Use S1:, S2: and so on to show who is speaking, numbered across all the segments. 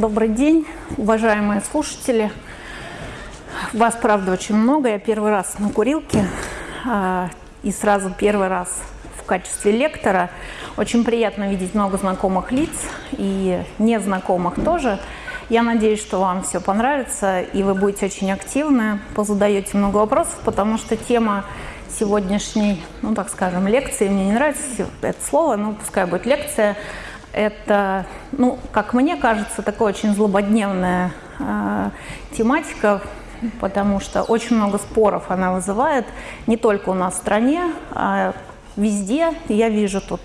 S1: Добрый день, уважаемые слушатели. Вас, правда, очень много. Я первый раз на курилке а, и сразу первый раз в качестве лектора. Очень приятно видеть много знакомых лиц и незнакомых тоже. Я надеюсь, что вам все понравится и вы будете очень активны, позадаете много вопросов, потому что тема сегодняшней, ну так скажем, лекции, мне не нравится это слово, но пускай будет лекция – это, ну, как мне кажется, такая очень злободневная э, тематика, потому что очень много споров она вызывает, не только у нас в стране, а везде. Я вижу тут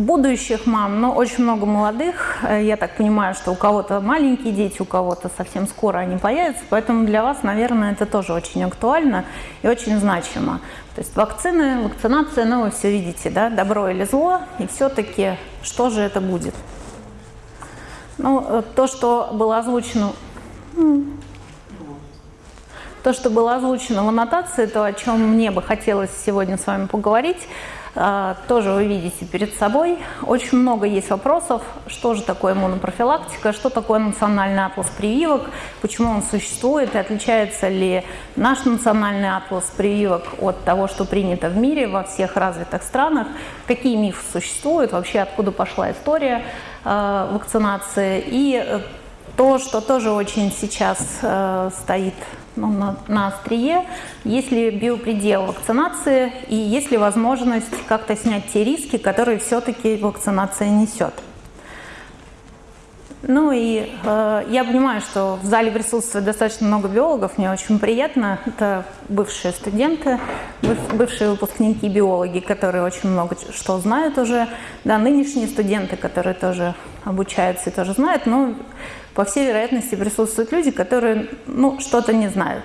S1: будущих мам, но очень много молодых. Э, я так понимаю, что у кого-то маленькие дети, у кого-то совсем скоро они появятся, поэтому для вас, наверное, это тоже очень актуально и очень значимо. То есть вакцины, вакцинация, ну вы все видите, да, добро или зло, и все-таки что же это будет? Ну, э, то, что было озвучено... То, что было озвучено в аннотации, то, о чем мне бы хотелось сегодня с вами поговорить – тоже вы видите перед собой. Очень много есть вопросов, что же такое иммунопрофилактика, что такое национальный атлас прививок, почему он существует, и отличается ли наш национальный атлас прививок от того, что принято в мире во всех развитых странах, какие мифы существуют, вообще откуда пошла история э, вакцинации, и то, что тоже очень сейчас э, стоит ну, на, на острие, есть ли биопредел вакцинации и есть ли возможность как-то снять те риски, которые все-таки вакцинация несет. Ну и э, я понимаю, что в зале присутствует достаточно много биологов, мне очень приятно. Это бывшие студенты, бывшие выпускники биологи, которые очень много что знают уже. Да, нынешние студенты, которые тоже обучаются и тоже знают. Но по всей вероятности присутствуют люди, которые ну, что-то не знают.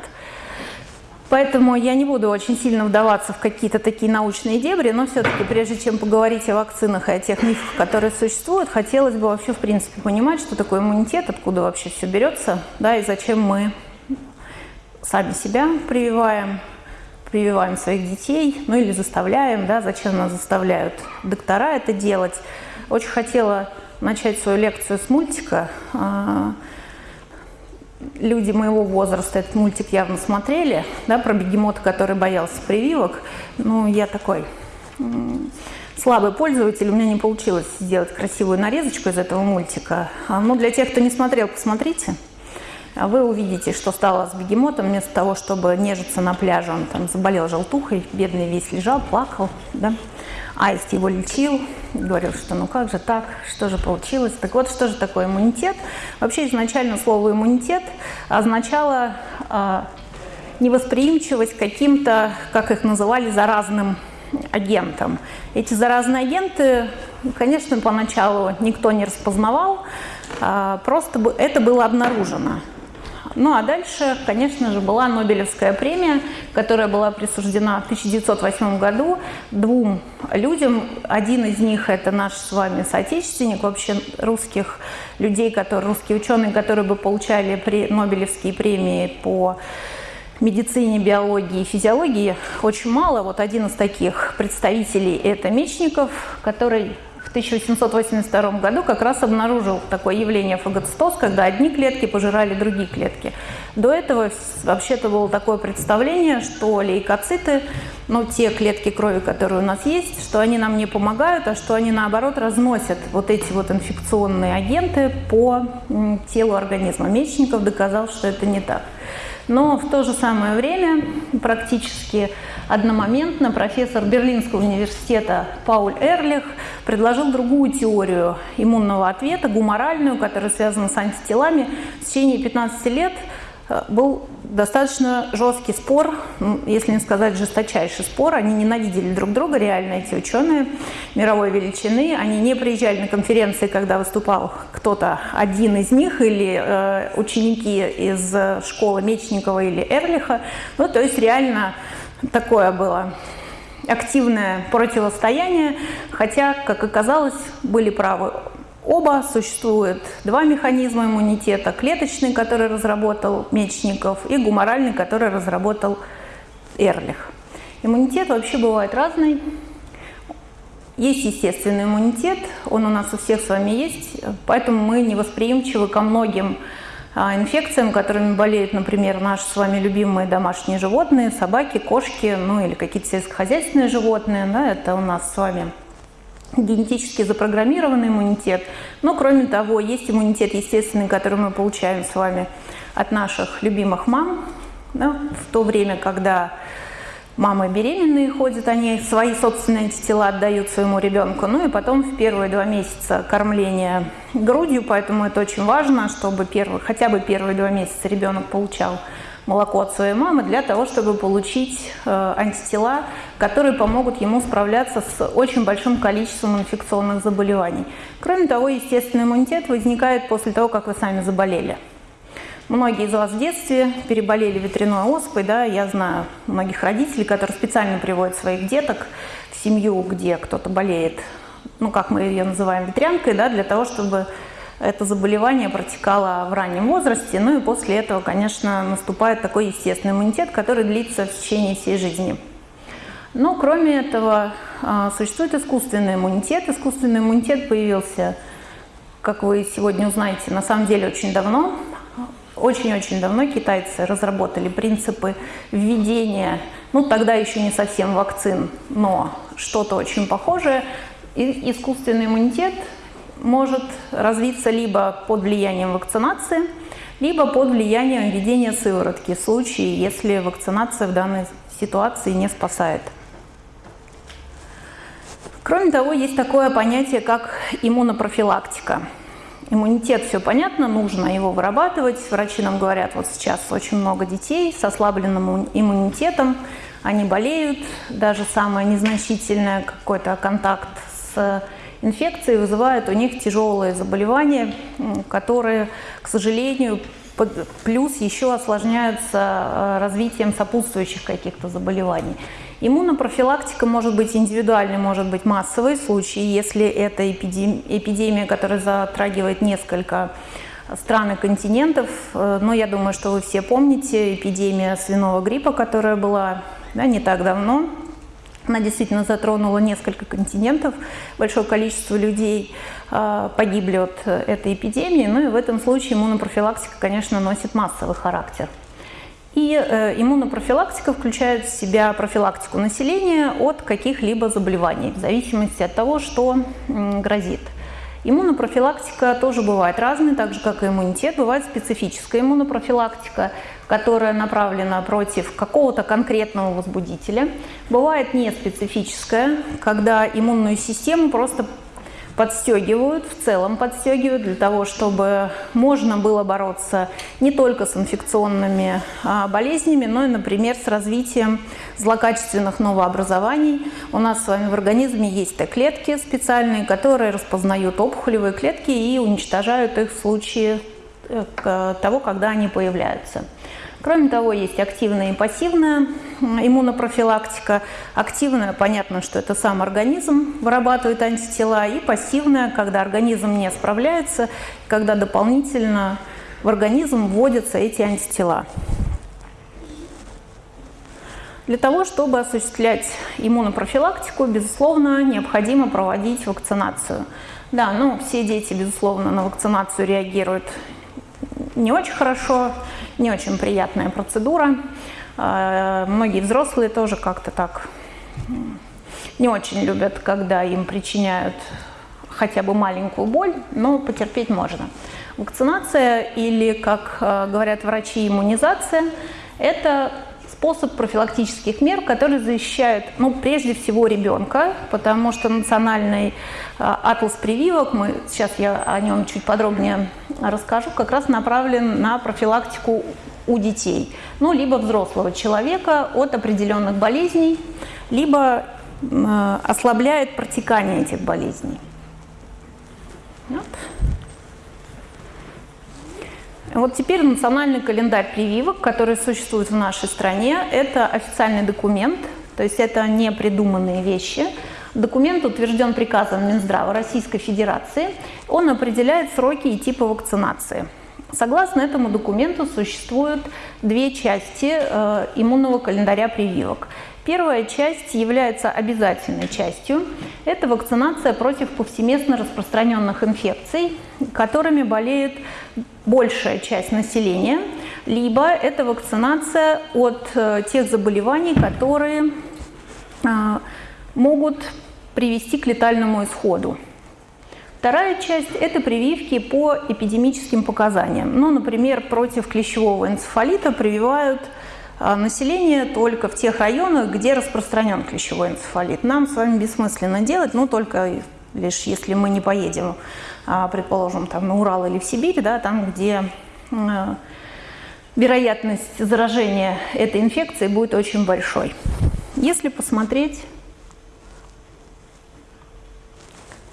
S1: Поэтому я не буду очень сильно вдаваться в какие-то такие научные дебри, но все-таки прежде чем поговорить о вакцинах и о тех мифах, которые существуют, хотелось бы вообще в принципе понимать, что такое иммунитет, откуда вообще все берется, да, и зачем мы сами себя прививаем, прививаем своих детей, ну или заставляем, да, зачем нас заставляют доктора это делать. Очень хотела начать свою лекцию с мультика. А, люди моего возраста этот мультик явно смотрели, да, про бегемота, который боялся прививок. Ну, я такой слабый пользователь, у меня не получилось сделать красивую нарезочку из этого мультика. А, ну, для тех, кто не смотрел, посмотрите. А вы увидите, что стало с бегемотом. Вместо того, чтобы нежиться на пляже, он там заболел желтухой, бедный весь лежал, плакал. Да? Аист его лечил, говорил, что ну как же так, что же получилось. Так вот, что же такое иммунитет? Вообще изначально слово иммунитет означало э, невосприимчивость каким-то, как их называли, заразным агентам. Эти заразные агенты, конечно, поначалу никто не распознавал, э, просто это было обнаружено. Ну а дальше, конечно же, была Нобелевская премия, которая была присуждена в 1908 году двум людям. Один из них это наш с вами соотечественник, вообще русских людей, которые, русские ученые, которые бы получали при, Нобелевские премии по медицине, биологии и физиологии очень мало. Вот один из таких представителей – это Мечников, который 1882 году как раз обнаружил такое явление фагоцитоз, когда одни клетки пожирали другие клетки. До этого вообще-то было такое представление, что лейкоциты, ну, те клетки крови, которые у нас есть, что они нам не помогают, а что они, наоборот, разносят вот эти вот инфекционные агенты по телу организма. Мечников доказал, что это не так. Но в то же самое время практически одномоментно профессор Берлинского университета Пауль Эрлих предложил другую теорию иммунного ответа, гуморальную, которая связана с антителами. В течение 15 лет был достаточно жесткий спор, если не сказать жесточайший спор. Они ненавидели друг друга, реально эти ученые мировой величины. Они не приезжали на конференции, когда выступал кто-то один из них или э, ученики из школы Мечникова или Эрлиха. Ну, то есть реально такое было активное противостояние, хотя, как оказалось, были правы оба. Существует два механизма иммунитета. Клеточный, который разработал Мечников, и гуморальный, который разработал Эрлих. Иммунитет вообще бывает разный. есть естественный иммунитет, он у нас у всех с вами есть, поэтому мы не восприимчивы ко многим а, инфекциям, которыми болеют, например, наши с вами любимые домашние животные, собаки, кошки, ну или какие-то сельскохозяйственные животные, да, это у нас с вами генетически запрограммированный иммунитет. Но кроме того, есть иммунитет естественный, который мы получаем с вами от наших любимых мам, да, в то время, когда Мамы беременные ходят, они свои собственные антитела отдают своему ребенку. Ну и потом в первые два месяца кормления грудью, поэтому это очень важно, чтобы первый, хотя бы первые два месяца ребенок получал молоко от своей мамы для того, чтобы получить э, антитела, которые помогут ему справляться с очень большим количеством инфекционных заболеваний. Кроме того, естественный иммунитет возникает после того, как вы сами заболели. Многие из вас в детстве переболели ветряной оспой, да, я знаю многих родителей, которые специально приводят своих деток в семью, где кто-то болеет, ну, как мы ее называем, ветрянкой, да, для того, чтобы это заболевание протекало в раннем возрасте, ну и после этого, конечно, наступает такой естественный иммунитет, который длится в течение всей жизни. Но кроме этого а, существует искусственный иммунитет. Искусственный иммунитет появился, как вы сегодня узнаете, на самом деле очень давно. Очень-очень давно китайцы разработали принципы введения, ну тогда еще не совсем вакцин, но что-то очень похожее. И искусственный иммунитет может развиться либо под влиянием вакцинации, либо под влиянием введения сыворотки в случае, если вакцинация в данной ситуации не спасает. Кроме того, есть такое понятие, как иммунопрофилактика. Иммунитет, все понятно, нужно его вырабатывать. Врачи нам говорят, вот сейчас очень много детей с ослабленным иммунитетом, они болеют, даже самое незначительное какой-то контакт с инфекцией вызывает у них тяжелые заболевания, которые, к сожалению, плюс еще осложняются э, развитием сопутствующих каких-то заболеваний. Иммунопрофилактика может быть индивидуальной, может быть массовой в случае, если это эпидемия, которая затрагивает несколько стран и континентов. Э, но я думаю, что вы все помните эпидемия свиного гриппа, которая была да, не так давно. Она действительно затронула несколько континентов, большое количество людей э, погибли от этой эпидемии. Ну и в этом случае иммунопрофилактика, конечно, носит массовый характер. И э, иммунопрофилактика включает в себя профилактику населения от каких-либо заболеваний, в зависимости от того, что грозит. Иммунопрофилактика тоже бывает разной, так же как и иммунитет. Бывает специфическая иммунопрофилактика, которая направлена против какого-то конкретного возбудителя. Бывает неспецифическая, когда иммунную систему просто подстегивают, в целом подстегивают для того, чтобы можно было бороться не только с инфекционными а, болезнями, но и, например, с развитием злокачественных новообразований. У нас с вами в организме есть Т-клетки специальные, которые распознают опухолевые клетки и уничтожают их в случае того, когда они появляются. Кроме того, есть активная и пассивная иммунопрофилактика. Активная, понятно, что это сам организм вырабатывает антитела, и пассивная, когда организм не справляется, когда дополнительно в организм вводятся эти антитела. Для того, чтобы осуществлять иммунопрофилактику, безусловно, необходимо проводить вакцинацию. Да, ну, все дети, безусловно, на вакцинацию реагируют не очень хорошо, не очень приятная процедура. А, многие взрослые тоже как-то так не очень любят, когда им причиняют хотя бы маленькую боль, но потерпеть можно. Вакцинация или, как а, говорят врачи, иммунизация – это способ профилактических мер, которые защищают, ну, прежде всего ребенка, потому что национальный а, атлас прививок, мы, сейчас я о нем чуть подробнее расскажу, как раз направлен на профилактику у детей, ну, либо взрослого человека от определенных болезней, либо э, ослабляет протекание этих болезней. Вот. Вот теперь национальный календарь прививок, который существует в нашей стране, это официальный документ, то есть это не придуманные вещи. Документ утвержден приказом Минздрава Российской Федерации. Он определяет сроки и типы вакцинации. Согласно этому документу существуют две части э, иммунного календаря прививок. Первая часть является обязательной частью. Это вакцинация против повсеместно распространенных инфекций, которыми болеет большая часть населения, либо это вакцинация от э, тех заболеваний, которые а, могут привести к летальному исходу. Вторая часть – это прививки по эпидемическим показаниям. Ну, например, против клещевого энцефалита прививают а, население только в тех районах, где распространен клещевой энцефалит. Нам с вами бессмысленно делать, ну, только лишь если мы не поедем, а, предположим, там, на Урал или в Сибирь, да, там, где а, вероятность заражения этой инфекцией будет очень большой. Если посмотреть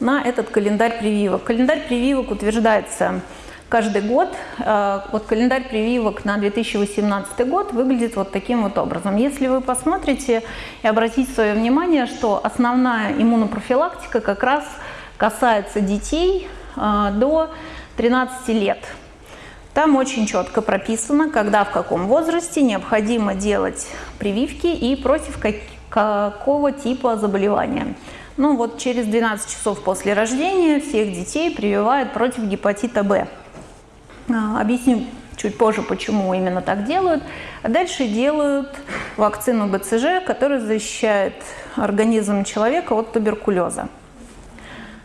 S1: на этот календарь прививок. Календарь прививок утверждается каждый год. Э, вот календарь прививок на 2018 год выглядит вот таким вот образом. Если вы посмотрите и обратите свое внимание, что основная иммунопрофилактика как раз касается детей э, до 13 лет. Там очень четко прописано, когда в каком возрасте необходимо делать прививки и против какого типа заболевания. Ну вот через 12 часов после рождения всех детей прививают против гепатита Б. А, объясню чуть позже, почему именно так делают. А дальше делают вакцину БЦЖ, которая защищает организм человека от туберкулеза.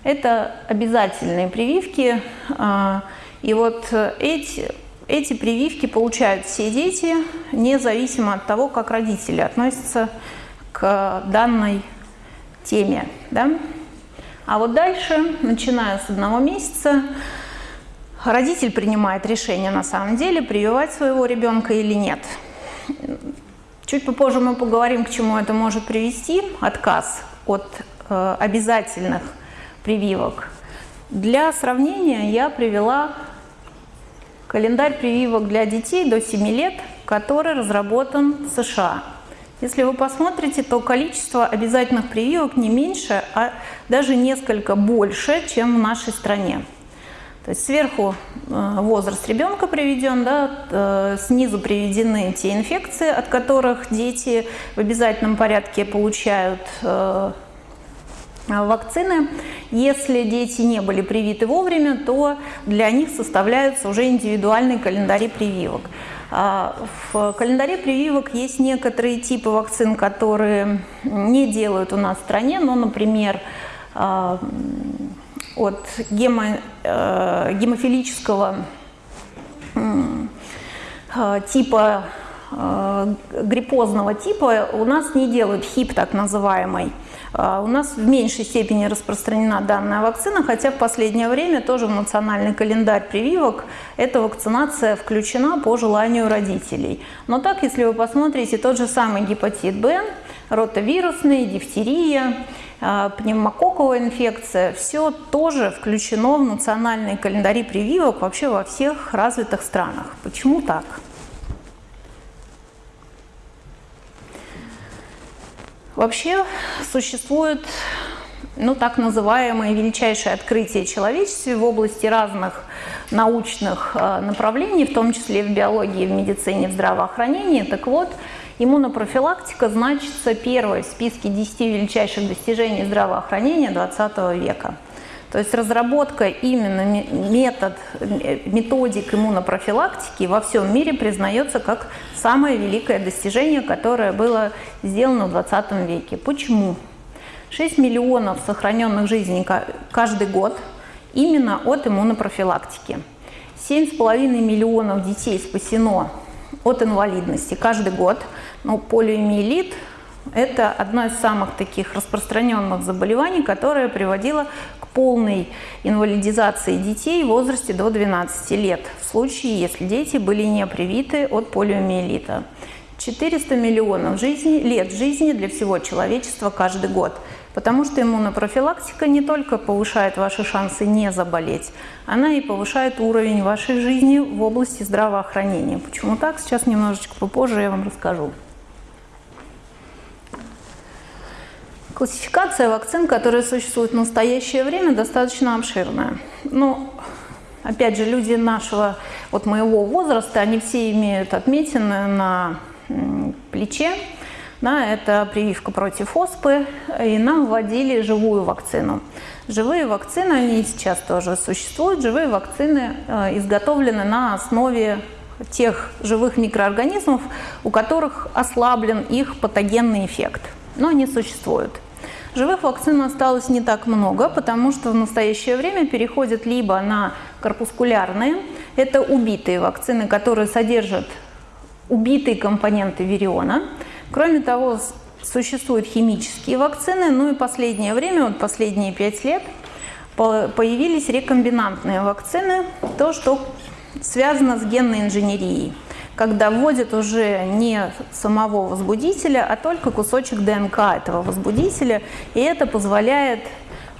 S1: Это обязательные прививки. А, и вот эти, эти прививки получают все дети, независимо от того, как родители относятся к данной теме. Да? А вот дальше, начиная с одного месяца, родитель принимает решение на самом деле, прививать своего ребенка или нет. Чуть попозже мы поговорим, к чему это может привести, отказ от э, обязательных прививок. Для сравнения я привела календарь прививок для детей до 7 лет, который разработан в США. Если вы посмотрите, то количество обязательных прививок не меньше, а даже несколько больше, чем в нашей стране. То есть сверху э, возраст ребенка приведен, да, э, снизу приведены те инфекции, от которых дети в обязательном порядке получают э, вакцины. Если дети не были привиты вовремя, то для них составляются уже индивидуальные календари прививок. А, в календаре прививок есть некоторые типы вакцин, которые не делают у нас в стране, но, например, а, от гемо, э, гемофилического а, типа, гриппозного типа у нас не делают ХИП так называемый. А, у нас в меньшей степени распространена данная вакцина, хотя в последнее время тоже в национальный календарь прививок эта вакцинация включена по желанию родителей. Но так, если вы посмотрите, тот же самый гепатит Б, ротовирусный, дифтерия, а, пневмококковая инфекция, все тоже включено в национальные календари прививок вообще во всех развитых странах. Почему так? Вообще существует ну, так называемое величайшее открытие человечества в области разных научных э, направлений, в том числе в биологии, в медицине, в здравоохранении. Так вот, иммунопрофилактика значится первой в списке 10 величайших достижений здравоохранения 20 века. То есть разработка именно метод, методик иммунопрофилактики во всем мире признается как самое великое достижение, которое было сделано в 20 веке. Почему? 6 миллионов сохраненных жизней каждый год именно от иммунопрофилактики. 7,5 миллионов детей спасено от инвалидности каждый год. Ну, полиомиелит это одно из самых таких распространенных заболеваний, которое приводило к полной инвалидизации детей в возрасте до 12 лет, в случае, если дети были не привиты от полиомиелита. 400 миллионов жизни, лет жизни для всего человечества каждый год. Потому что иммунопрофилактика не только повышает ваши шансы не заболеть, она и повышает уровень вашей жизни в области здравоохранения. Почему так? Сейчас немножечко попозже я вам расскажу. Классификация вакцин, которые существуют в настоящее время, достаточно обширная. Ну, опять же, люди нашего, вот моего возраста, они все имеют отметины на плече, Да, это прививка против оспы, и нам вводили живую вакцину. Живые вакцины, они сейчас тоже существуют, живые вакцины э, изготовлены на основе тех живых микроорганизмов, у которых ослаблен их патогенный эффект. Но они существуют. Живых вакцин осталось не так много, потому что в настоящее время переходят либо на корпускулярные, это убитые вакцины, которые содержат убитые компоненты вириона, Кроме того, существуют химические вакцины, ну и последнее время, вот последние пять лет, появились рекомбинантные вакцины, то, что связано с генной инженерией, когда вводят уже не самого возбудителя, а только кусочек ДНК этого возбудителя, и это позволяет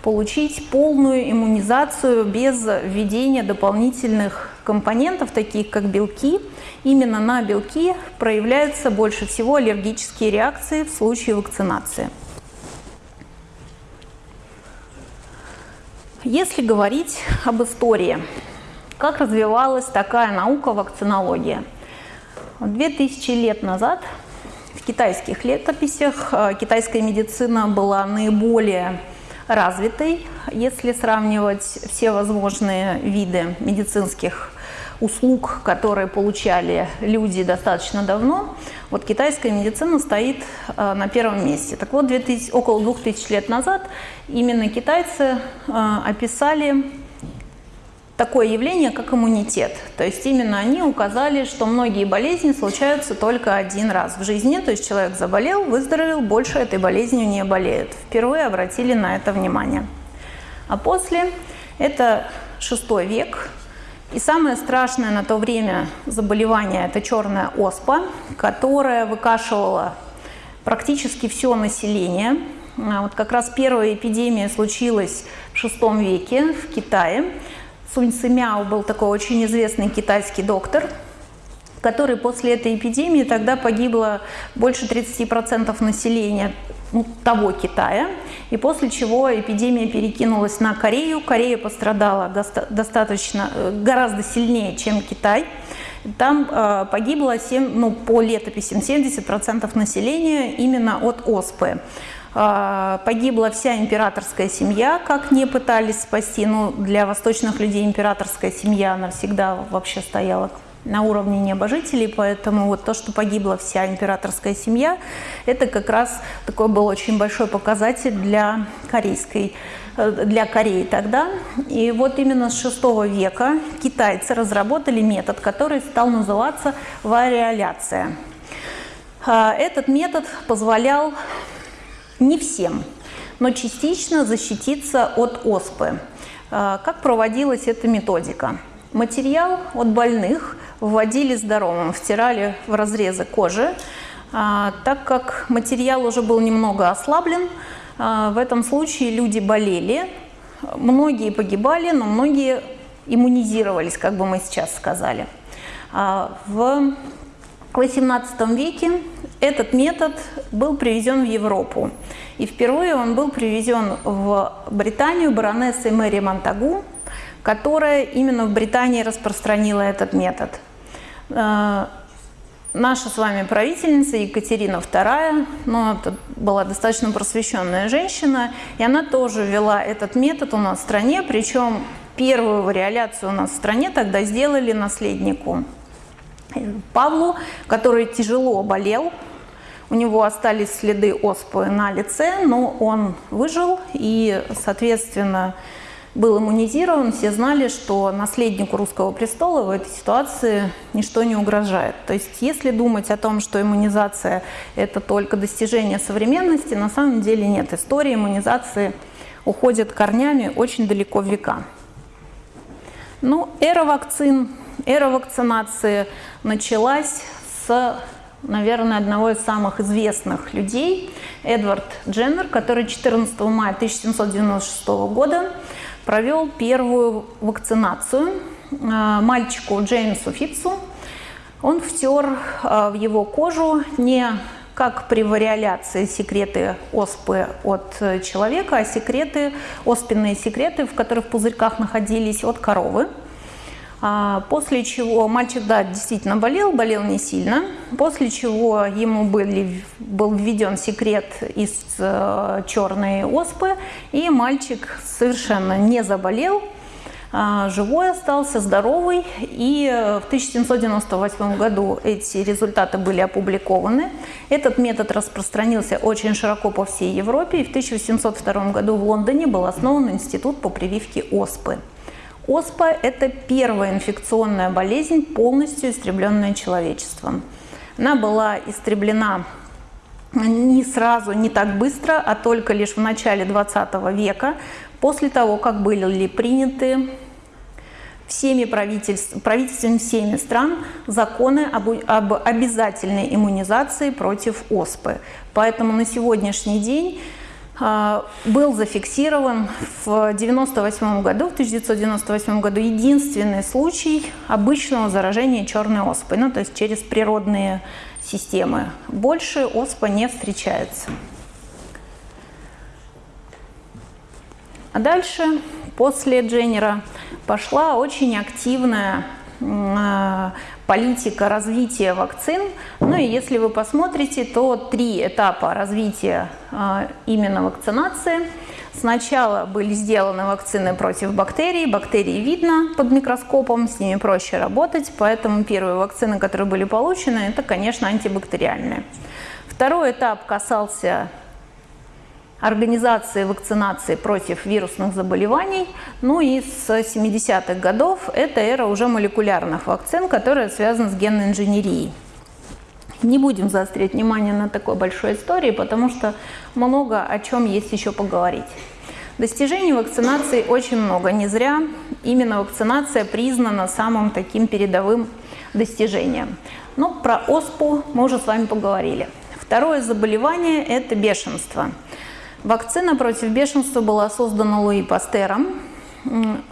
S1: получить полную иммунизацию без введения дополнительных компонентов, таких как белки. Именно на белки проявляются больше всего аллергические реакции в случае вакцинации. Если говорить об истории, как развивалась такая наука вакцинология? 2000 лет назад в китайских летописях э, китайская медицина была наиболее развитой, если сравнивать все возможные виды медицинских услуг, которые получали люди достаточно давно, вот китайская медицина стоит э, на первом месте. Так вот, 2000, около 2000 лет назад именно китайцы э, описали такое явление, как иммунитет. То есть именно они указали, что многие болезни случаются только один раз в жизни. То есть человек заболел, выздоровел, больше этой болезнью не болеет. Впервые обратили на это внимание. А после это шестой век. И самое страшное на то время заболевание – это черная оспа, которая выкашивала практически все население. А вот как раз первая эпидемия случилась в шестом веке в Китае. Сунь Сымяо был такой очень известный китайский доктор, который после этой эпидемии тогда погибло больше 30% населения ну, того Китая, и после чего эпидемия перекинулась на Корею. Корея пострадала достаточно, э, гораздо сильнее, чем Китай. Там э, погибло 7, ну, по летописям 70% населения именно от оспы. А, погибла вся императорская семья, как не пытались спасти. Ну, для восточных людей императорская семья, она всегда вообще стояла на уровне небожителей, поэтому вот то, что погибла вся императорская семья, это как раз такой был очень большой показатель для корейской э, для Кореи тогда. И вот именно с VI века китайцы разработали метод, который стал называться вариоляция. А, этот метод позволял не всем, но частично защититься от оспы. А, как проводилась эта методика? Материал от больных вводили здоровым, втирали в разрезы кожи. А, так как материал уже был немного ослаблен, а, в этом случае люди болели, многие погибали, но многие иммунизировались, как бы мы сейчас сказали. В XVIII веке этот метод был привезен в Европу. И впервые он был привезен в Британию баронессой Мэри Монтагу, которая именно в Британии распространила этот метод. Э, наша с вами правительница Екатерина II, ну, это была достаточно просвещенная женщина, и она тоже ввела этот метод у нас в стране, причем первую вариоляцию у нас в стране тогда сделали наследнику Павлу, который тяжело болел, у него остались следы оспы на лице, но он выжил и, соответственно, был иммунизирован. Все знали, что наследнику русского престола в этой ситуации ничто не угрожает. То есть, если думать о том, что иммунизация – это только достижение современности, на самом деле нет. История иммунизации уходит корнями очень далеко в века. Ну, эра вакцин, эра вакцинации началась с, наверное, одного из самых известных людей, Эдвард Дженнер, который 14 мая 1796 года провел первую вакцинацию а, мальчику Джеймсу Фитцу. Он втер а, в его кожу не как при вариоляции секреты оспы от человека, а секреты, оспенные секреты, в которых в пузырьках находились от коровы. А, после чего мальчик, да, действительно болел, болел не сильно, после чего ему были, был введен секрет из э, черной оспы, и мальчик совершенно не заболел, а, живой остался, здоровый, и в 1798 году эти результаты были опубликованы. Этот метод распространился очень широко по всей Европе, и в 1802 году в Лондоне был основан институт по прививке оспы. Оспа – это первая инфекционная болезнь, полностью истребленная человечеством. Она была истреблена не сразу, не так быстро, а только лишь в начале 20 века, после того, как были приняты всеми правительств, правительствами всеми стран законы об, об обязательной иммунизации против оспы. Поэтому на сегодняшний день был зафиксирован в 1998 году, в 1998 году единственный случай обычного заражения черной оспой, ну то есть через природные системы. Больше оспа не встречается. А дальше, после Дженнера, пошла очень активная а, политика развития вакцин. Ну и если вы посмотрите, то три этапа развития э, именно вакцинации. Сначала были сделаны вакцины против бактерий. Бактерии видно под микроскопом, с ними проще работать, поэтому первые вакцины, которые были получены, это, конечно, антибактериальные. Второй этап касался организации вакцинации против вирусных заболеваний. Ну и с 70-х годов это эра уже молекулярных вакцин, которая связана с генной инженерией. Не будем заострять внимание на такой большой истории, потому что много о чем есть еще поговорить. Достижений вакцинации очень много. Не зря именно вакцинация признана самым таким передовым достижением. Но про ОСПУ мы уже с вами поговорили. Второе заболевание – это бешенство. Вакцина против бешенства была создана Луи Пастером.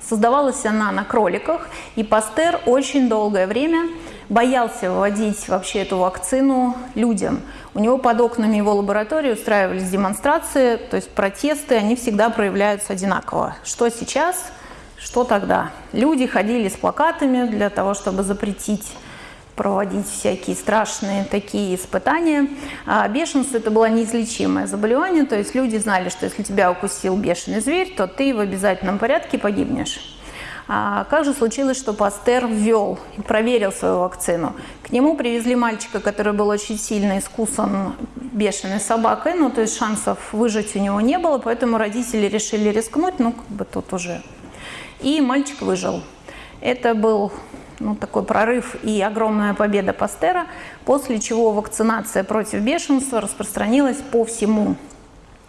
S1: Создавалась она на кроликах, и Пастер очень долгое время боялся вводить вообще эту вакцину людям. У него под окнами его лаборатории устраивались демонстрации, то есть протесты, они всегда проявляются одинаково. Что сейчас, что тогда. Люди ходили с плакатами для того, чтобы запретить проводить всякие страшные такие испытания. А бешенство это было неизлечимое заболевание, то есть люди знали, что если тебя укусил бешеный зверь, то ты в обязательном порядке погибнешь. А как же случилось, что Пастер ввел и проверил свою вакцину? К нему привезли мальчика, который был очень сильно искусан бешеной собакой, ну то есть шансов выжить у него не было, поэтому родители решили рискнуть, ну как бы тут уже. И мальчик выжил. Это был ну, такой прорыв и огромная победа Пастера, после чего вакцинация против бешенства распространилась по всему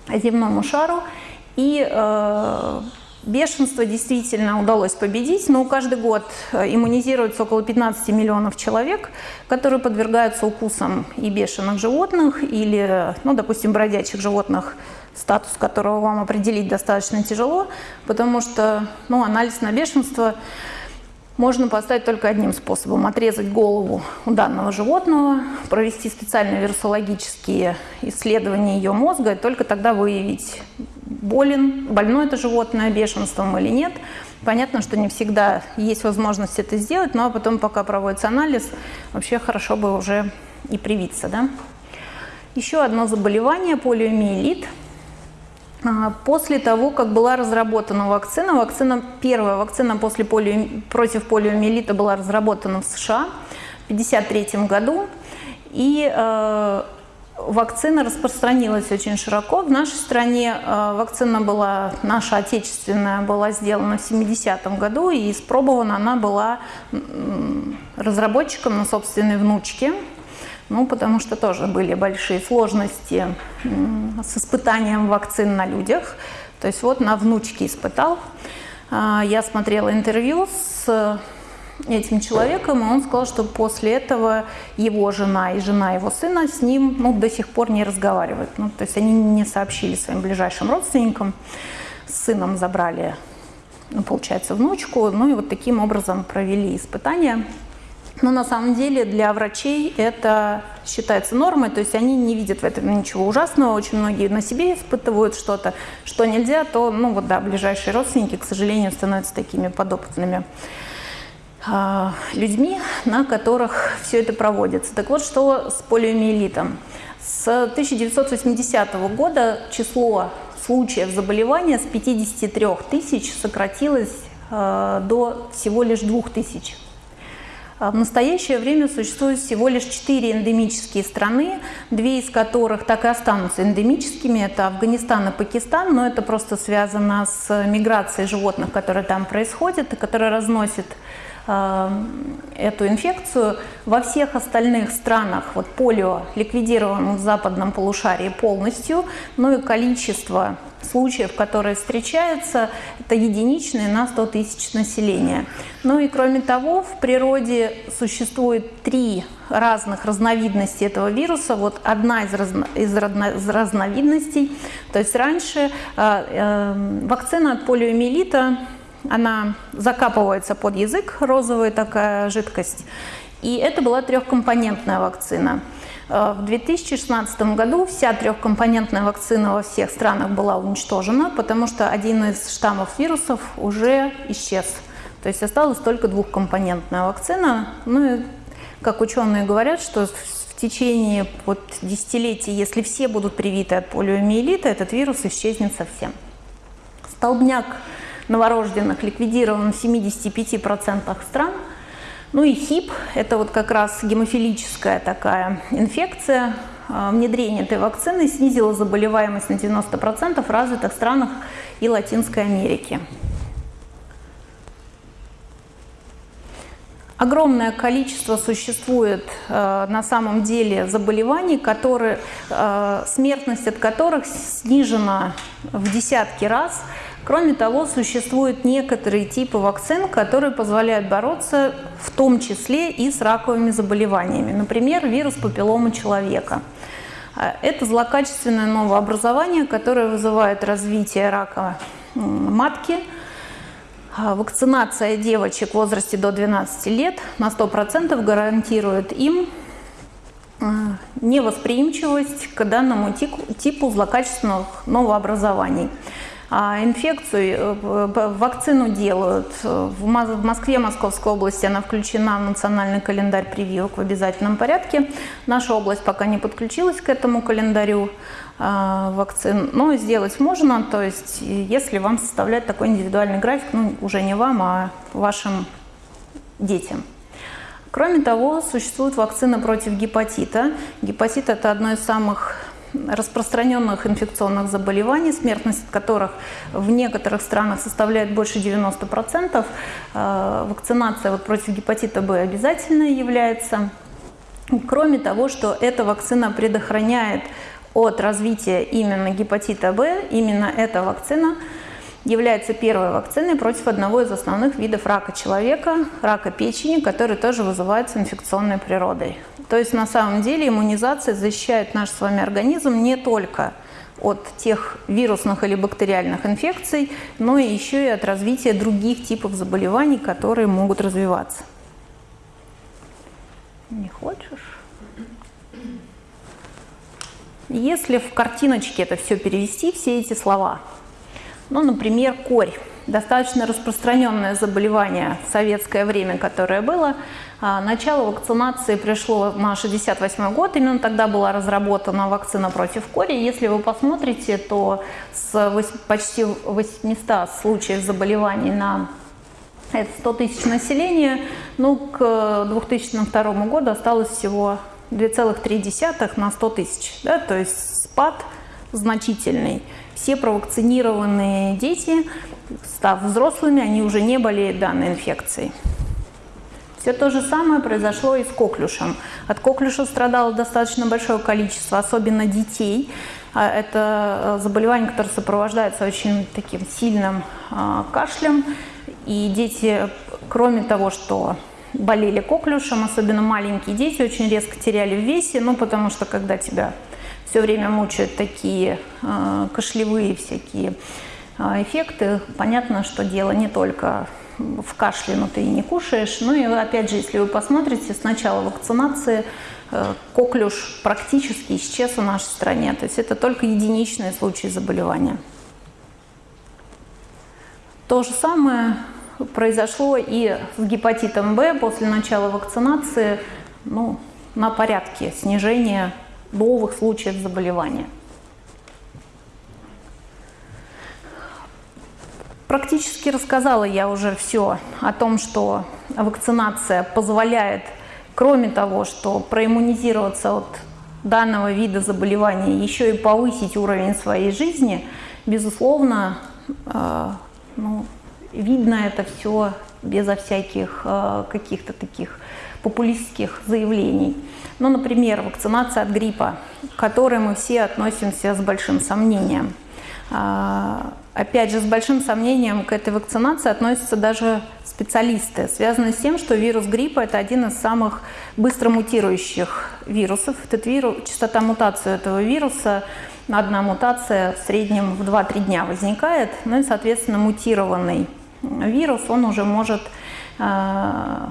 S1: земному шару, и э, бешенство действительно удалось победить, но каждый год иммунизируется около 15 миллионов человек, которые подвергаются укусам и бешеных животных, или, ну, допустим, бродячих животных, статус которого вам определить достаточно тяжело, потому что ну, анализ на бешенство можно поставить только одним способом. Отрезать голову у данного животного, провести специальные вирусологические исследования ее мозга, и только тогда выявить, болен, больно это животное бешенством или нет. Понятно, что не всегда есть возможность это сделать, но потом, пока проводится анализ, вообще хорошо бы уже и привиться. Да? Еще одно заболевание – полиомиелит – а, после того, как была разработана вакцина, вакцина первая вакцина после полио, против полиомиелита была разработана в США в 1953 году, и э, вакцина распространилась очень широко. В нашей стране э, вакцина была, наша отечественная, была сделана в 70-м году, и испробована она была разработчиком на собственной внучке, ну, потому что тоже были большие сложности с испытанием вакцин на людях. То есть вот на внучке испытал. А, я смотрела интервью с этим человеком, и он сказал, что после этого его жена и жена его сына с ним ну, до сих пор не разговаривают. Ну, то есть они не сообщили своим ближайшим родственникам. С сыном забрали, ну, получается, внучку. Ну и вот таким образом провели испытания. Но на самом деле для врачей это считается нормой, то есть они не видят в этом ничего ужасного. Очень многие на себе испытывают что-то, что нельзя, то, ну вот да, ближайшие родственники, к сожалению, становятся такими подопытными э, людьми, на которых все это проводится. Так вот, что с полиомиелитом? С 1980 года число случаев заболевания с 53 тысяч сократилось э, до всего лишь 2 тысяч. А в настоящее время существует всего лишь четыре эндемические страны, две из которых так и останутся эндемическими. Это Афганистан и Пакистан, но это просто связано с миграцией животных, которые там происходят и которые разносят э, эту инфекцию. Во всех остальных странах вот полио ликвидировано в западном полушарии полностью, но и количество случаев, которые встречаются, это единичные на 100 тысяч населения. Ну и кроме того, в природе существует три разных разновидности этого вируса. Вот одна из, разно, из, разно, из разновидностей, то есть раньше э, э, вакцина от полиомиелита, она закапывается под язык, розовая такая жидкость, и это была трехкомпонентная вакцина. Э, в 2016 году вся трехкомпонентная вакцина во всех странах была уничтожена, потому что один из штаммов вирусов уже исчез. То есть осталась только двухкомпонентная вакцина. Ну и, как ученые говорят, что в течение вот десятилетий, если все будут привиты от полиомиелита, этот вирус исчезнет совсем. Столбняк новорожденных ликвидирован в 75% стран – ну и ХИП – это вот как раз гемофилическая такая инфекция. А, внедрение этой вакцины снизило заболеваемость на 90% в развитых странах и Латинской Америки. Огромное количество существует э, на самом деле заболеваний, которые, э, смертность от которых снижена в десятки раз – Кроме того, существуют некоторые типы вакцин, которые позволяют бороться в том числе и с раковыми заболеваниями. Например, вирус папиллома человека. А, это злокачественное новообразование, которое вызывает развитие рака матки. А, вакцинация девочек в возрасте до 12 лет на 100% гарантирует им а, невосприимчивость к данному типу злокачественных новообразований. А инфекцию, э, вакцину делают. В Москве, Московской области она включена в национальный календарь прививок в обязательном порядке. Наша область пока не подключилась к этому календарю а, вакцин, но сделать можно, то есть если вам составлять такой индивидуальный график, ну уже не вам, а вашим детям. Кроме того, существует вакцина против гепатита. Гепатит – это одно из самых распространенных инфекционных заболеваний, смертность от которых в некоторых странах составляет больше 90%. Э, вакцинация вот против гепатита Б обязательно является. Кроме того, что эта вакцина предохраняет от развития именно гепатита Б, именно эта вакцина является первой вакциной против одного из основных видов рака человека, рака печени, который тоже вызывается инфекционной природой. То есть на самом деле иммунизация защищает наш с вами организм не только от тех вирусных или бактериальных инфекций, но еще и от развития других типов заболеваний, которые могут развиваться. Не хочешь? Если в картиночке это все перевести, все эти слова, ну, например, корь, достаточно распространенное заболевание в советское время, которое было, а, начало вакцинации пришло на 68 год, именно тогда была разработана вакцина против кори. Если вы посмотрите, то с почти 800 случаев заболеваний на 100 тысяч населения, ну, к 2002 году осталось всего 2,3 на 100 тысяч, да, то есть спад значительный. Все провакцинированные дети, став взрослыми, они уже не болеют данной инфекцией. Все то же самое произошло и с коклюшем. От коклюша страдало достаточно большое количество, особенно детей. А, это э, заболевание, которое сопровождается очень таким сильным а, кашлем. И дети, кроме того, что болели коклюшем, особенно маленькие дети, очень резко теряли в весе, ну, потому что когда тебя все время мучают такие э, кашлевые всякие эффекты, понятно, что дело не только в кашле, но ты и не кушаешь. Ну и опять же, если вы посмотрите, с начала вакцинации э, коклюш практически исчез в нашей стране. То есть это только единичные случаи заболевания. То же самое произошло и с гепатитом Б после начала вакцинации ну, на порядке снижения новых случаев заболевания. Практически рассказала я уже все о том, что вакцинация позволяет, кроме того, что проиммунизироваться от данного вида заболевания, еще и повысить уровень своей жизни, безусловно, э, ну, видно это все безо всяких э, каких-то таких популистских заявлений. Ну, например, вакцинация от гриппа, к которой мы все относимся с большим сомнением. А, опять же, с большим сомнением к этой вакцинации относятся даже специалисты, связанные с тем, что вирус гриппа – это один из самых быстро мутирующих вирусов. Этот вирус, частота мутации этого вируса, одна мутация в среднем в 2-3 дня возникает, ну и, соответственно, мутированный вирус, он уже может а,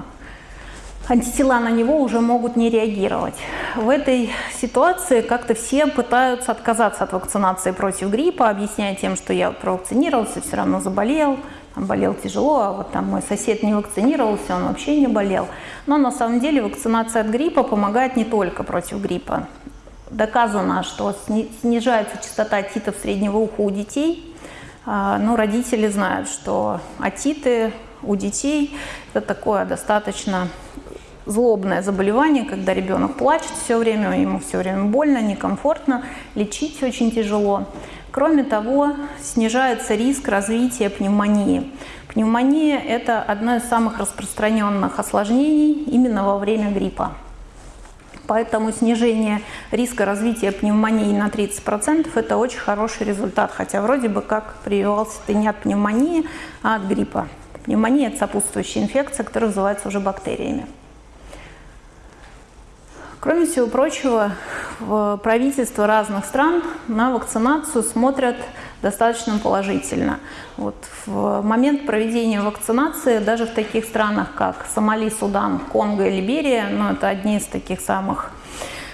S1: антитела на него уже могут не реагировать. В этой ситуации как-то все пытаются отказаться от вакцинации против гриппа, объясняя тем, что я провакцинировался, все равно заболел, болел тяжело, а вот там мой сосед не вакцинировался, он вообще не болел. Но на самом деле вакцинация от гриппа помогает не только против гриппа. Доказано, что снижается частота отитов среднего уха у детей, а, но родители знают, что отиты у детей это такое достаточно злобное заболевание, когда ребенок плачет все время, ему все время больно, некомфортно, лечить очень тяжело. Кроме того, снижается риск развития пневмонии. Пневмония – это одно из самых распространенных осложнений именно во время гриппа. Поэтому снижение риска развития пневмонии на 30% – это очень хороший результат, хотя вроде бы как прививался ты не от пневмонии, а от гриппа. Пневмония – это сопутствующая инфекция, которая вызывается уже бактериями. Кроме всего прочего, правительства разных стран на вакцинацию смотрят достаточно положительно. Вот в момент проведения вакцинации даже в таких странах, как Сомали, Судан, Конго и Либерия, ну, это одни из таких самых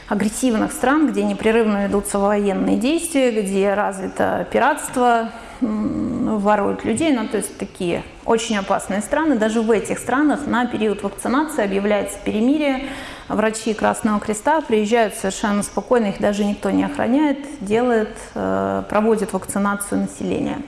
S1: агрессивных стран, где непрерывно ведутся военные действия, где развито пиратство, воруют людей, ну, то есть такие очень опасные страны. Даже в этих странах на период вакцинации объявляется перемирие. Врачи Красного Креста приезжают совершенно спокойно, их даже никто не охраняет, делает, э, проводит вакцинацию населения.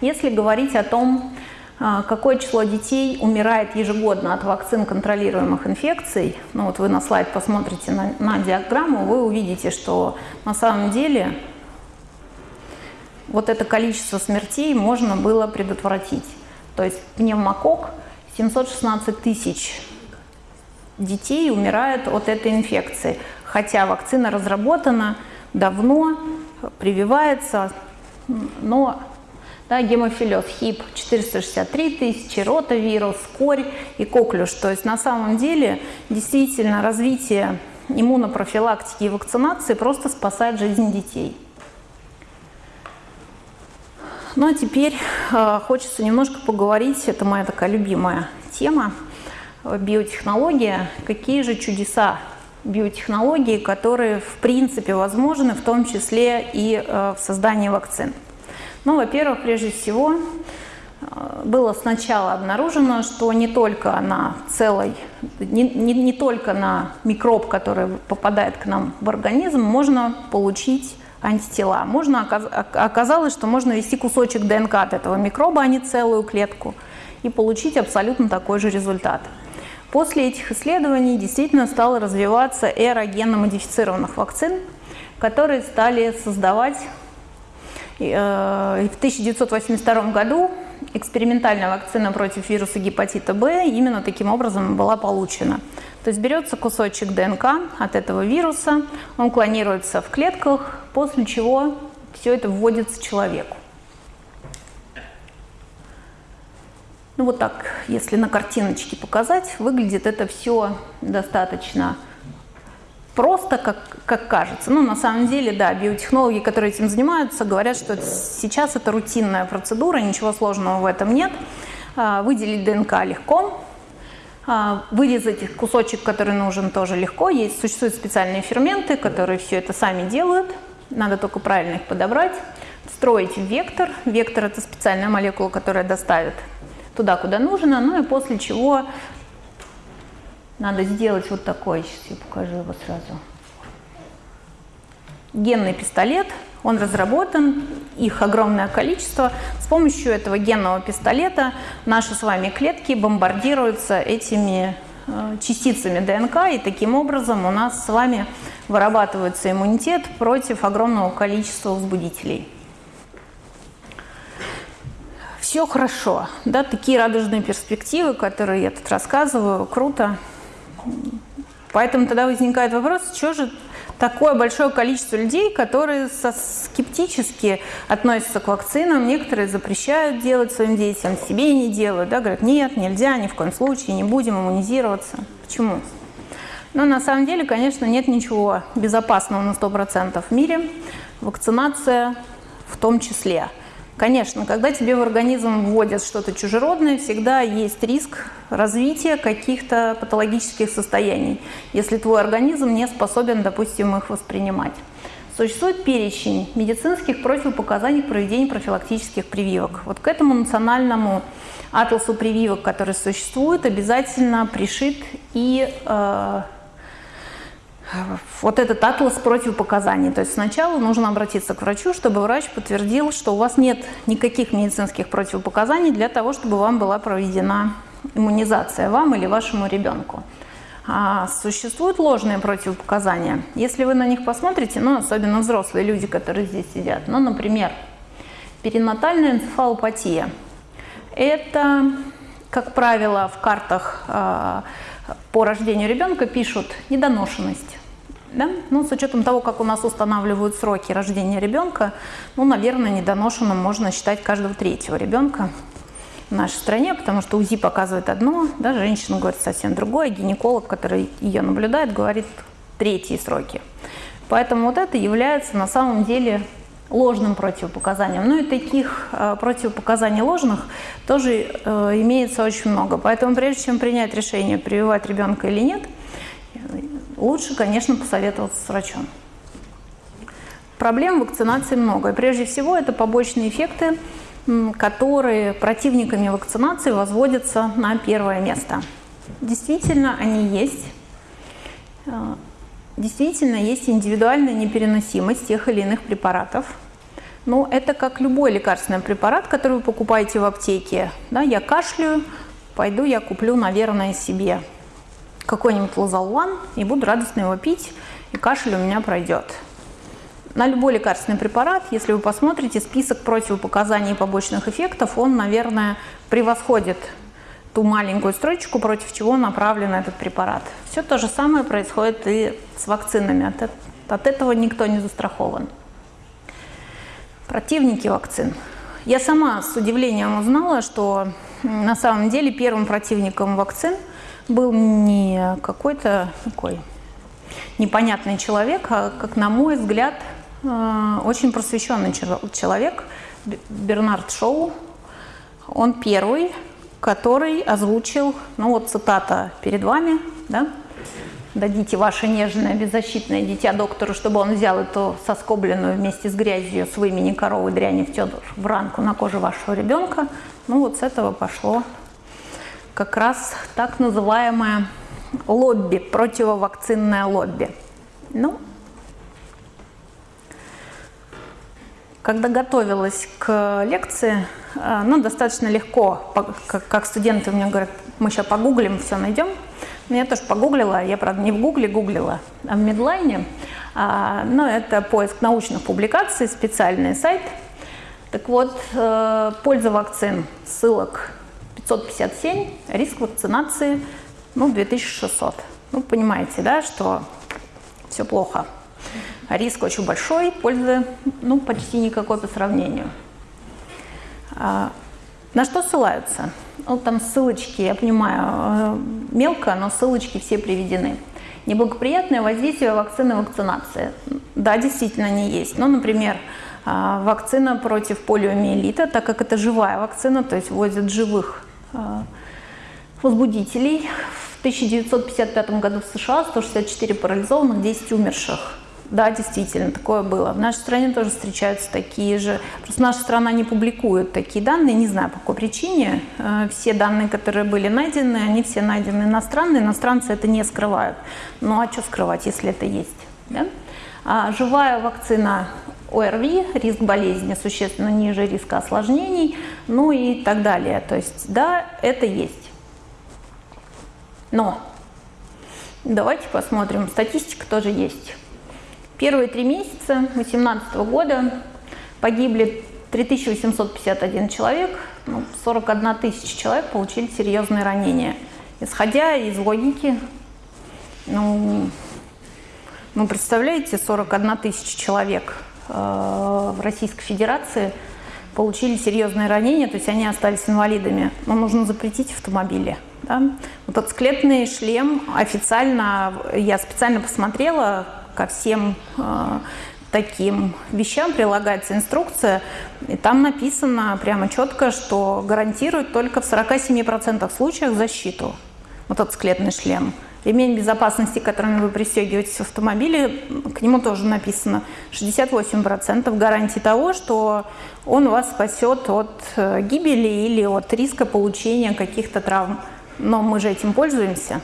S1: Если говорить о том, какое число детей умирает ежегодно от вакцин контролируемых инфекций, ну вот вы на слайд посмотрите на, на диаграмму, вы увидите, что на самом деле вот это количество смертей можно было предотвратить. То есть пневмокок 716 тысяч детей умирает от этой инфекции, хотя вакцина разработана давно, прививается, но да, гемофилез, ХИП 463 тысячи, ротавирус, корь и коклюш. То есть на самом деле действительно развитие иммунопрофилактики и вакцинации просто спасает жизнь детей. Ну а теперь э, хочется немножко поговорить, это моя такая любимая тема, биотехнология. Какие же чудеса биотехнологии, которые в принципе возможны, в том числе и э, в создании вакцин. Ну, во-первых, прежде всего, э, было сначала обнаружено, что не только на целой, не, не, не только на микроб, который попадает к нам в организм, можно получить антитела. Можно, оказалось, что можно ввести кусочек ДНК от этого микроба, а не целую клетку, и получить абсолютно такой же результат. После этих исследований действительно стала развиваться эра генно-модифицированных вакцин, которые стали создавать в 1982 году экспериментальная вакцина против вируса гепатита Б именно таким образом была получена. То есть берется кусочек ДНК от этого вируса, он клонируется в клетках, после чего все это вводится человеку. Ну вот так, если на картиночке показать, выглядит это все достаточно просто, как, как кажется. Ну, на самом деле, да, биотехнологи, которые этим занимаются, говорят, что сейчас это рутинная процедура, ничего сложного в этом нет. А, выделить ДНК легко, а, вырезать кусочек, который нужен, тоже легко. Есть, существуют специальные ферменты, которые все это сами делают. Надо только правильно их подобрать. строить вектор. Вектор – это специальная молекула, которая доставит туда, куда нужно, ну и после чего надо сделать вот такой, сейчас я покажу его сразу. Генный пистолет, он разработан, их огромное количество. С помощью этого генного пистолета наши с вами клетки бомбардируются этими э, частицами ДНК, и таким образом у нас с вами вырабатывается иммунитет против огромного количества возбудителей все хорошо, да, такие радужные перспективы, которые я тут рассказываю, круто. Поэтому тогда возникает вопрос, что же такое большое количество людей, которые скептически относятся к вакцинам, некоторые запрещают делать своим детям, себе не делают, да, говорят, нет, нельзя, ни в коем случае, не будем иммунизироваться. Почему? Но на самом деле, конечно, нет ничего безопасного на 100% в мире, вакцинация в том числе – Конечно, когда тебе в организм вводят что-то чужеродное, всегда есть риск развития каких-то патологических состояний, если твой организм не способен, допустим, их воспринимать. Существует перечень медицинских противопоказаний к проведению профилактических прививок. Вот к этому национальному атласу прививок, который существует, обязательно пришит и э, вот этот атлас противопоказаний. То есть сначала нужно обратиться к врачу, чтобы врач подтвердил, что у вас нет никаких медицинских противопоказаний для того, чтобы вам была проведена иммунизация, вам или вашему ребенку. А существуют ложные противопоказания. Если вы на них посмотрите, ну, особенно взрослые люди, которые здесь сидят, ну, например, перинатальная энцефалопатия. Это, как правило, в картах э, по рождению ребенка пишут недоношенность. Да? Ну, с учетом того, как у нас устанавливают сроки рождения ребенка, ну, наверное, недоношенным можно считать каждого третьего ребенка в нашей стране, потому что УЗИ показывает одно, да, женщина говорит совсем другое, гинеколог, который ее наблюдает, говорит третьи сроки. Поэтому вот это является на самом деле ложным противопоказанием. Ну и таких э, противопоказаний ложных тоже э, имеется очень много. Поэтому прежде чем принять решение, прививать ребенка или нет, лучше, конечно, посоветоваться с врачом. Проблем вакцинации много. И прежде всего это побочные эффекты, которые противниками вакцинации возводятся на первое место. Действительно, они есть. Действительно, есть индивидуальная непереносимость тех или иных препаратов. Но это как любой лекарственный препарат, который вы покупаете в аптеке. Да, я кашляю, пойду я куплю, наверное, себе какой-нибудь лазолван и буду радостно его пить, и кашель у меня пройдет. На любой лекарственный препарат, если вы посмотрите список противопоказаний и побочных эффектов, он, наверное, превосходит ту маленькую строчку, против чего направлен этот препарат. Все то же самое происходит и с вакцинами. От, от этого никто не застрахован. Противники вакцин. Я сама с удивлением узнала, что на самом деле первым противником вакцин – был не какой-то такой непонятный человек, а, как на мой взгляд, э, очень просвещенный человек, Бернард Шоу. Он первый, который озвучил, ну вот цитата перед вами, да, дадите ваше нежное, беззащитное дитя доктору, чтобы он взял эту соскобленную вместе с грязью с вымени коровы дряни в ранку на коже вашего ребенка. Ну вот с этого пошло как раз так называемое лобби, противовакцинное лобби. Ну, когда готовилась к лекции, э, ну, достаточно легко, как студенты мне говорят, мы сейчас погуглим, все найдем. Но я тоже погуглила, я, правда, не в гугле гуглила, а в медлайне. А, но это поиск научных публикаций, специальный сайт. Так вот, э, польза вакцин, ссылок 557, риск вакцинации ну, 2600. Ну, понимаете, да, что все плохо. Риск очень большой, пользы ну, почти никакой по сравнению. А, на что ссылаются? Ну, там ссылочки, я понимаю, э, мелко, но ссылочки все приведены. Неблагоприятное воздействие вакцины вакцинации. Да, действительно, они есть. Ну, например, а, вакцина против полиомиелита, так как это живая вакцина, то есть вводят живых а, возбудителей. В 1955 году в США 164 парализованных, 10 умерших. Да, действительно, такое было. В нашей стране тоже встречаются такие же. Просто наша страна не публикует такие данные, не знаю по какой причине. Э, все данные, которые были найдены, они все найдены иностранные. Иностранцы это не скрывают. Ну а что скрывать, если это есть? Да? А живая вакцина ОРВИ, риск болезни существенно ниже риска осложнений, ну и так далее. То есть, да, это есть. Но давайте посмотрим, статистика тоже есть. Первые три месяца 2018 года погибли 3851 человек, ну, 41 тысяча человек получили серьезные ранения. Исходя из логики, ну, ну представляете, 41 тысяча человек э, в Российской Федерации получили серьезные ранения, то есть они остались инвалидами. Но нужно запретить автомобили. Да? Склепный шлем официально, я специально посмотрела, ко всем э, таким вещам прилагается инструкция, и там написано прямо четко, что гарантирует только в 47% случаев защиту. Склепный шлем. Ремень безопасности, которым вы пристегиваетесь в автомобиле, к нему тоже написано 68% гарантии того, что он вас спасет от э, гибели или от риска получения каких-то травм но мы же этим пользуемся.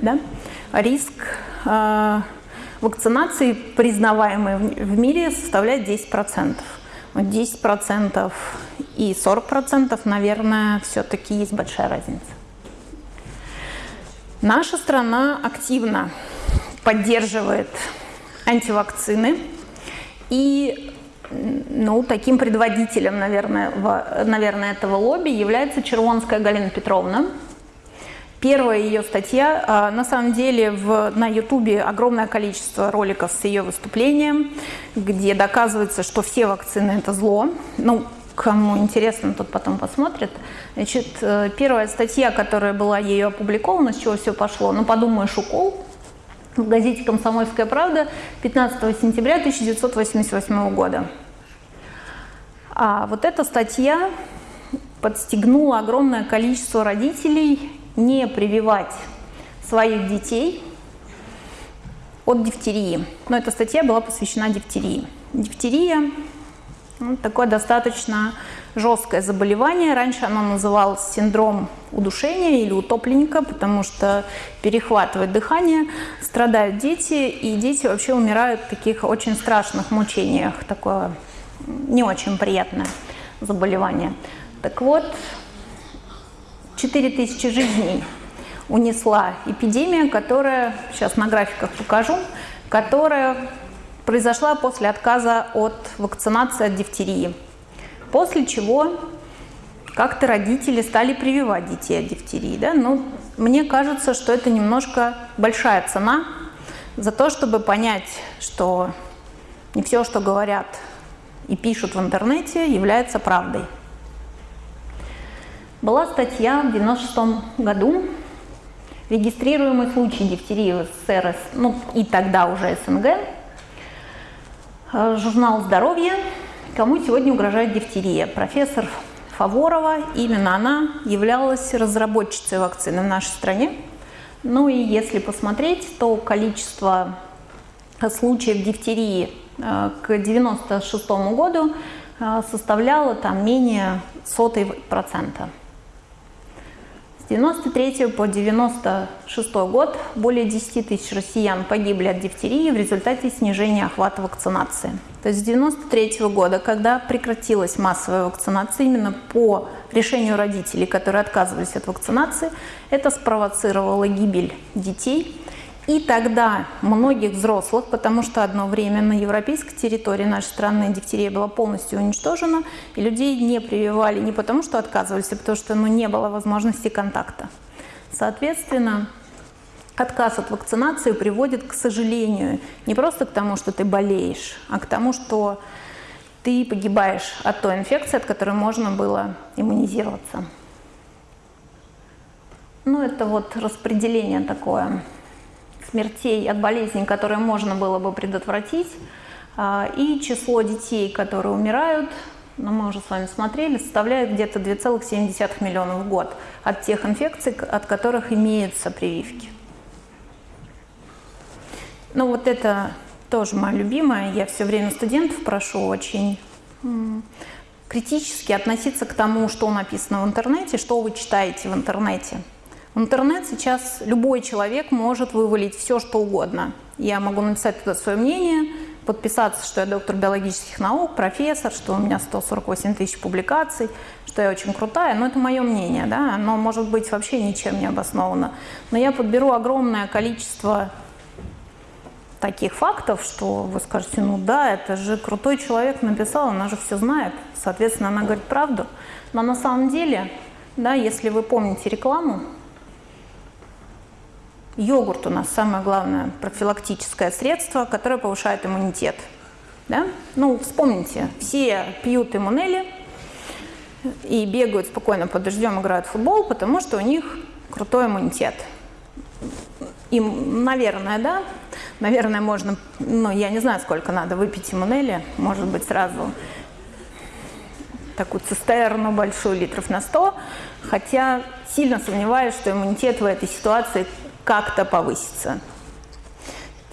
S1: Да? Риск э, вакцинации, признаваемый в мире, составляет 10%. Вот 10% и 40%, наверное, все-таки есть большая разница. Наша страна активно поддерживает антивакцины. И ну, таким предводителем, наверное, в, наверное, этого лобби является Червонская Галина Петровна, Первая ее статья, а, на самом деле в, на ютубе огромное количество роликов с ее выступлением, где доказывается, что все вакцины это зло. Ну, кому интересно, тот потом посмотрит. Значит, э, первая статья, которая была ею опубликована, с чего все пошло, ну подумаешь, укол, в газете «Комсомольская правда» 15 сентября 1988 года. А вот эта статья подстегнула огромное количество родителей не прививать своих детей от дифтерии. Но эта статья была посвящена дифтерии. Дифтерия ну, такое достаточно жесткое заболевание. Раньше оно называлось синдром удушения или утопленника, потому что перехватывает дыхание, страдают дети, и дети вообще умирают в таких очень страшных мучениях. Такое не очень приятное заболевание. Так вот, 4000 жизней унесла эпидемия, которая, сейчас на графиках покажу, которая произошла после отказа от вакцинации от дифтерии. После чего как-то родители стали прививать детей от дифтерии. Да? Ну, мне кажется, что это немножко большая цена за то, чтобы понять, что не все, что говорят и пишут в интернете, является правдой. Была статья в 1996 году «Регистрируемый случай дифтерии в СССР, ну и тогда уже СНГ», э, журнал «Здоровье», кому сегодня угрожает дифтерия. Профессор Фаворова, именно она являлась разработчицей вакцины в нашей стране. Ну и если посмотреть, то количество случаев дифтерии э, к 1996 году э, составляло там менее сотой процента. С 93 по 96 год более 10 тысяч россиян погибли от дифтерии в результате снижения охвата вакцинации. То есть с 93 года, когда прекратилась массовая вакцинация именно по решению родителей, которые отказывались от вакцинации, это спровоцировало гибель детей и тогда многих взрослых, потому что одно время на европейской территории нашей страны дифтерия была полностью уничтожена, и людей не прививали не потому, что отказывались, а потому что ну, не было возможности контакта. Соответственно, отказ от вакцинации приводит, к сожалению, не просто к тому, что ты болеешь, а к тому, что ты погибаешь от той инфекции, от которой можно было иммунизироваться. Ну, это вот распределение такое смертей от болезней, которые можно было бы предотвратить, а, и число детей, которые умирают, ну, мы уже с вами смотрели, составляет где-то 2,7 миллионов в год от тех инфекций, от которых имеются прививки. Ну вот это тоже моя любимая. Я все время студентов прошу очень критически относиться к тому, что написано в интернете, что вы читаете в интернете. Интернет сейчас любой человек может вывалить все, что угодно. Я могу написать туда свое мнение, подписаться, что я доктор биологических наук, профессор, что у меня 148 тысяч публикаций, что я очень крутая, но это мое мнение, да, оно может быть вообще ничем не обосновано. Но я подберу огромное количество таких фактов, что вы скажете, ну да, это же крутой человек написал, она же все знает, соответственно, она говорит правду. Но на самом деле, да, если вы помните рекламу, Йогурт у нас самое главное профилактическое средство, которое повышает иммунитет. Да? Ну, вспомните, все пьют иммунели и бегают спокойно под дождем, играют в футбол, потому что у них крутой иммунитет. Им, наверное, да, наверное, можно, ну, я не знаю, сколько надо выпить иммунели, может быть, сразу такую цистерну большую, литров на 100, хотя сильно сомневаюсь, что иммунитет в этой ситуации как-то повысится.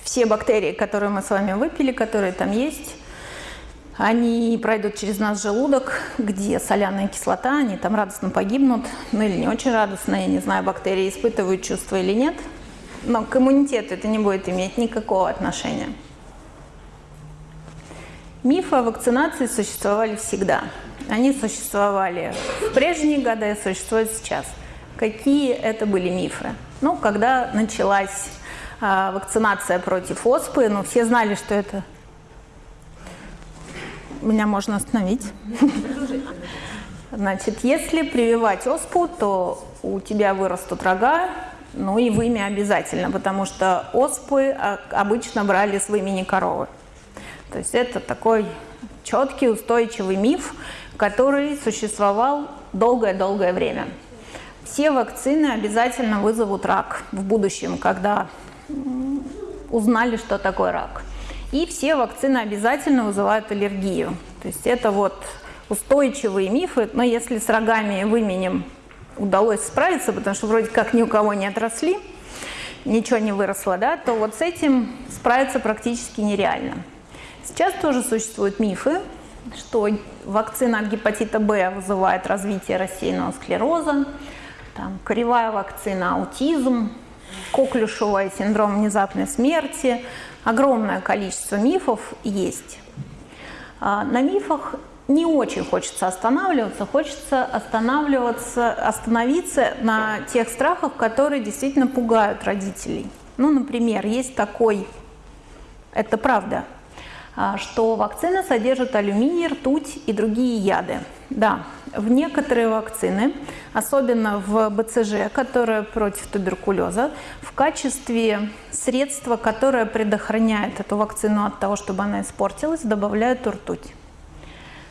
S1: Все бактерии, которые мы с вами выпили, которые там есть, они пройдут через наш желудок, где соляная кислота, они там радостно погибнут, ну или не очень радостно, я не знаю, бактерии испытывают чувства или нет, но к иммунитету это не будет иметь никакого отношения. Мифы о вакцинации существовали всегда. Они существовали в прежние годы и существуют сейчас. Какие это были мифы? Ну, когда началась а, вакцинация против оспы, ну, все знали, что это... Меня можно остановить. Значит, если прививать оспу, то у тебя вырастут рога, ну и вымя обязательно, потому что оспы а, обычно брали с вымени коровы. То есть это такой четкий, устойчивый миф, который существовал долгое-долгое время. Все вакцины обязательно вызовут рак в будущем, когда узнали, что такое рак. И все вакцины обязательно вызывают аллергию. То есть это вот устойчивые мифы, но если с рогами выменем удалось справиться, потому что вроде как ни у кого не отросли, ничего не выросло, да, то вот с этим справиться практически нереально. Сейчас тоже существуют мифы, что вакцина от гепатита Б вызывает развитие рассеянного склероза, там, коревая вакцина, аутизм, коклюшевая синдром внезапной смерти. Огромное количество мифов есть. А, на мифах не очень хочется останавливаться, хочется останавливаться, остановиться на тех страхах, которые действительно пугают родителей. Ну, например, есть такой, это правда, что вакцина содержит алюминий, ртуть и другие яды. Да, в некоторые вакцины, особенно в БЦЖ, которая против туберкулеза, в качестве средства, которое предохраняет эту вакцину от того, чтобы она испортилась, добавляют ртуть.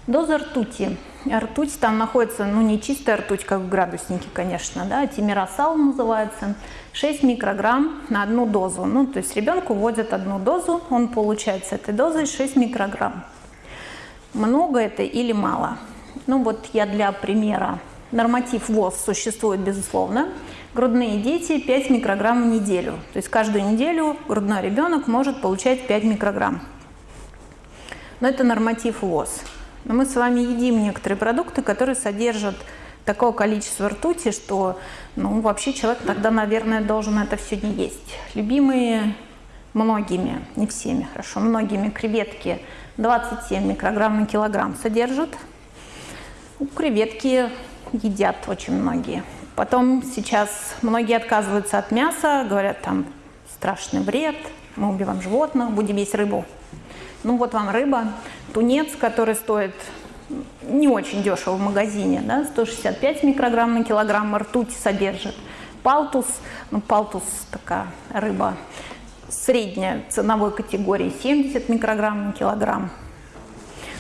S1: Доза ртути. Ртуть там находится, ну не чистая ртуть, как в градуснике, конечно, да, тимиросал называется, 6 микрограмм на одну дозу. Ну, то есть ребенку вводят одну дозу, он получает с этой дозой 6 микрограмм. Много это или мало? Ну вот я для примера. Норматив ВОЗ существует, безусловно. Грудные дети 5 микрограмм в неделю. То есть каждую неделю грудной ребенок может получать 5 микрограмм. Но это норматив ВОЗ. Но мы с вами едим некоторые продукты, которые содержат такое количество ртути, что ну, вообще человек тогда, наверное, должен это все не есть. Любимые многими, не всеми, хорошо, многими креветки 27 микрограмм на килограмм содержат. Креветки едят очень многие. Потом сейчас многие отказываются от мяса, говорят, там страшный вред, мы убиваем животных, будем есть рыбу. Ну вот вам рыба, тунец, который стоит не очень дешево в магазине, да, 165 микрограмм на килограмм ртуть содержит. Палтус, ну палтус такая рыба средняя ценовой категории 70 микрограмм на килограмм.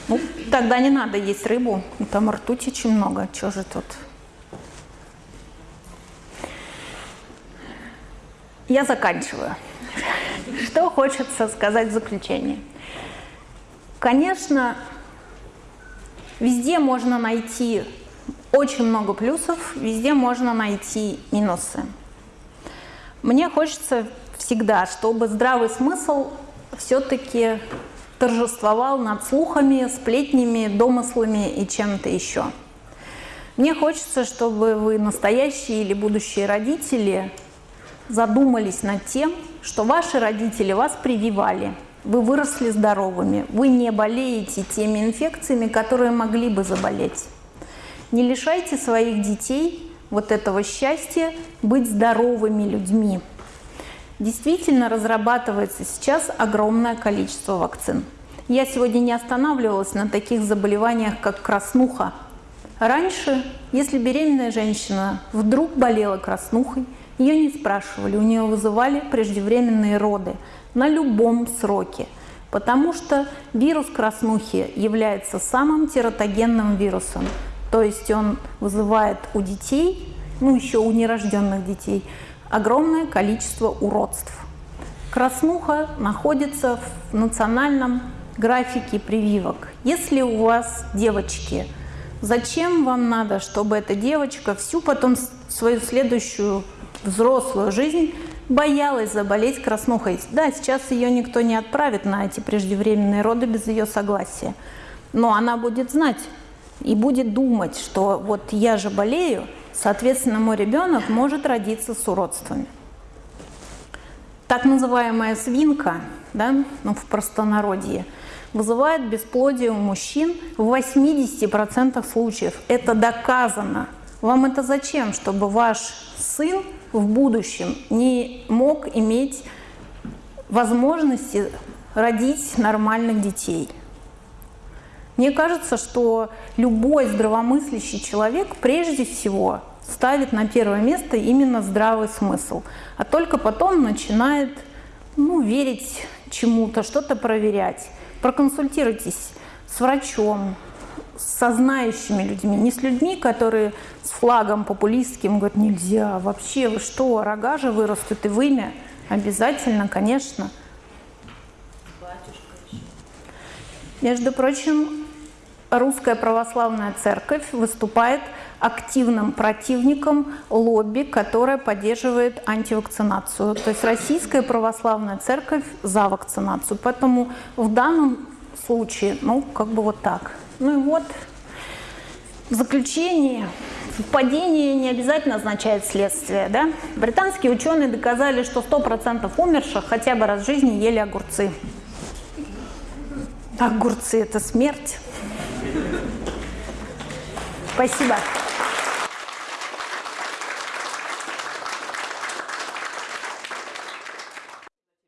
S1: Ну, тогда не надо есть рыбу, там ртуть очень много, что же тут. Я заканчиваю. Что хочется сказать в заключение? Конечно, везде можно найти очень много плюсов, везде можно найти минусы. Мне хочется всегда, чтобы здравый смысл все-таки торжествовал над слухами, сплетнями, домыслами и чем-то еще. Мне хочется, чтобы вы, настоящие или будущие родители, задумались над тем, что ваши родители вас прививали, вы выросли здоровыми, вы не болеете теми инфекциями, которые могли бы заболеть. Не лишайте своих детей вот этого счастья быть здоровыми людьми. Действительно разрабатывается сейчас огромное количество вакцин. Я сегодня не останавливалась на таких заболеваниях, как краснуха, Раньше, если беременная женщина вдруг болела краснухой, ее не спрашивали, у нее вызывали преждевременные роды на любом сроке, потому что вирус краснухи является самым тератогенным вирусом, то есть он вызывает у детей, ну еще у нерожденных детей, огромное количество уродств. Краснуха находится в национальном графике прививок. Если у вас девочки – Зачем вам надо, чтобы эта девочка всю потом свою следующую взрослую жизнь боялась заболеть краснухой? Да, сейчас ее никто не отправит на эти преждевременные роды без ее согласия. Но она будет знать и будет думать, что вот я же болею, соответственно, мой ребенок может родиться с уродствами. Так называемая свинка, да, ну, в простонародье – вызывает бесплодие у мужчин в 80% случаев. Это доказано. Вам это зачем? Чтобы ваш сын в будущем не мог иметь возможности родить нормальных детей. Мне кажется, что любой здравомыслящий человек прежде всего ставит на первое место именно здравый смысл, а только потом начинает ну, верить чему-то, что-то проверять. Проконсультируйтесь с врачом, со знающими людьми, не с людьми, которые с флагом популистским говорят, нельзя, вообще, вы что, рога же вырастут и вымя? Обязательно, конечно. Между прочим, Русская Православная Церковь выступает активным противником лобби, которое поддерживает антивакцинацию. То есть Российская Православная Церковь за вакцинацию. Поэтому в данном случае, ну, как бы вот так. Ну и вот в заключение Падение не обязательно означает следствие. Да? Британские ученые доказали, что 100% умерших хотя бы раз в жизни ели огурцы. Огурцы – это смерть. Спасибо.